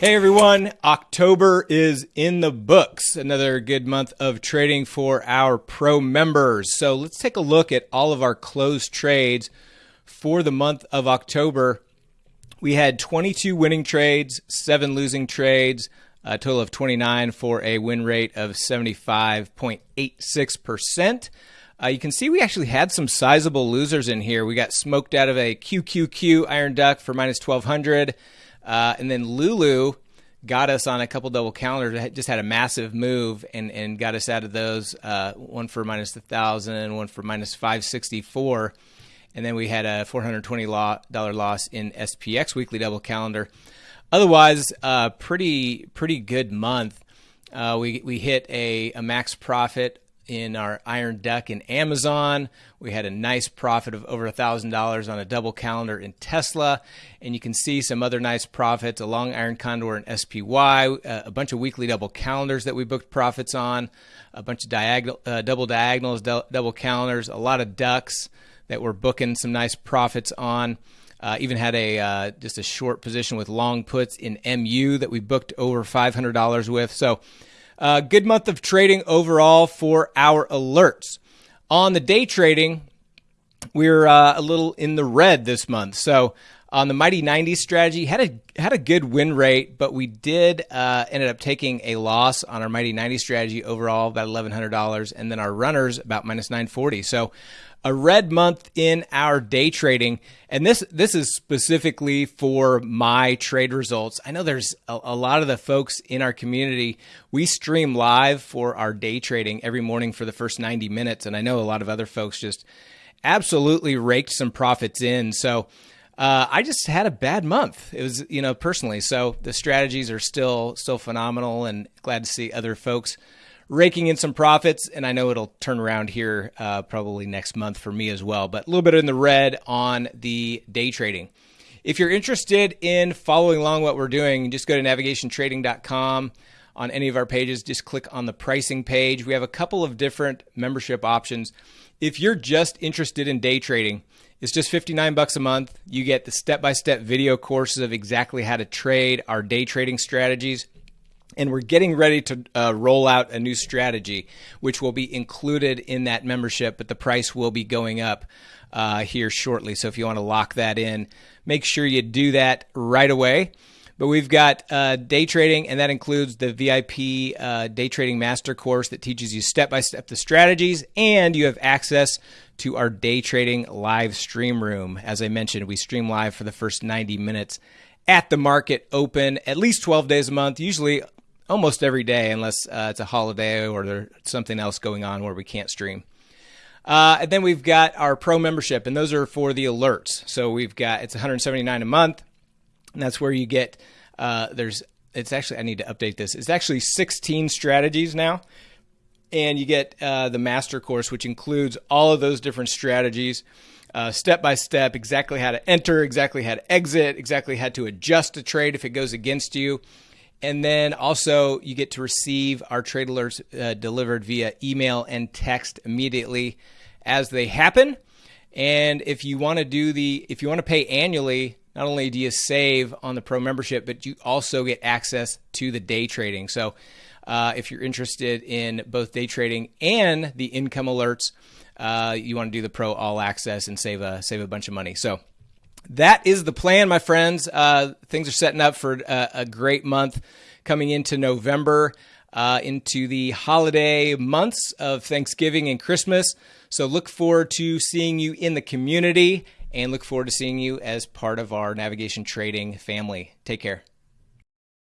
Hey everyone, October is in the books. Another good month of trading for our pro members. So let's take a look at all of our closed trades for the month of October. We had 22 winning trades, seven losing trades, a total of 29 for a win rate of 75.86%. Uh, you can see we actually had some sizable losers in here. We got smoked out of a QQQ Iron Duck for minus 1200. Uh, and then Lulu got us on a couple double calendars. Just had a massive move and, and got us out of those. Uh, one for minus a thousand, one for minus five sixty four, and then we had a four hundred twenty dollar loss in SPX weekly double calendar. Otherwise, uh, pretty pretty good month. Uh, we we hit a, a max profit in our Iron Duck in Amazon. We had a nice profit of over $1,000 on a double calendar in Tesla. And you can see some other nice profits along Iron Condor and SPY, uh, a bunch of weekly double calendars that we booked profits on, a bunch of diagonal, uh, double diagonals, double calendars, a lot of ducks that we're booking some nice profits on. Uh, even had a uh, just a short position with long puts in MU that we booked over $500 with. So uh, good month of trading overall for our alerts. On the day trading, we're uh, a little in the red this month. So on the Mighty 90 strategy, had a had a good win rate, but we did uh, ended up taking a loss on our Mighty 90 strategy overall, about $1,100, and then our runners about minus 940. So a red month in our day trading, and this this is specifically for my trade results. I know there's a, a, lot of the folks in our community. We stream live for our day trading every morning for the first 90 minutes, and I know a lot of other folks just absolutely raked some profits in. So. Uh, I just had a bad month. It was, you know, personally. So the strategies are still still phenomenal, and glad to see other folks raking in some profits, and I know it'll turn around here uh, probably next month for me as well. But a little bit in the red on the day trading. If you're interested in following along what we're doing, just go to navigationtrading.com. On any of our pages, just click on the pricing page. We have a couple of different membership options. If you're just interested in day trading, it's just 59 bucks a month. You get the step-by-step video courses of exactly how to trade our day trading strategies and we're getting ready to uh, roll out a new strategy, which will be included in that membership, but the price will be going up uh, here shortly. So if you want to lock that in, make sure you do that right away. But we've got uh, day trading, and that includes the VIP uh, day trading master course that teaches you step by step the strategies, and you have access to our day trading live stream room. As I mentioned, we stream live for the first 90 minutes at the market open at least 12 days a month, usually almost every day, unless uh, it's a holiday or there's something else going on where we can't stream. Uh, and then we've got our pro membership, and those are for the alerts. So we've got it's 179 a month, and that's where you get. Uh, there's it's actually I need to update this. It's actually 16 strategies now, and you get uh, the master course, which includes all of those different strategies. Uh, step by step, exactly how to enter, exactly how to exit, exactly how to adjust a trade if it goes against you, and then also, you get to receive our trade alerts uh, delivered via email and text immediately as they happen. And if you want to do the, if you want to pay annually, not only do you save on the pro membership, but you also get access to the day trading. So, uh, if you're interested in both day trading and the income alerts, uh, you want to do the pro all access and save a save a bunch of money. So that is the plan, my friends. Uh, things are setting up for a, a, great month coming into November, uh, into the holiday months of Thanksgiving and Christmas. So look forward to seeing you in the community and look forward to seeing you as part of our navigation trading family. Take care.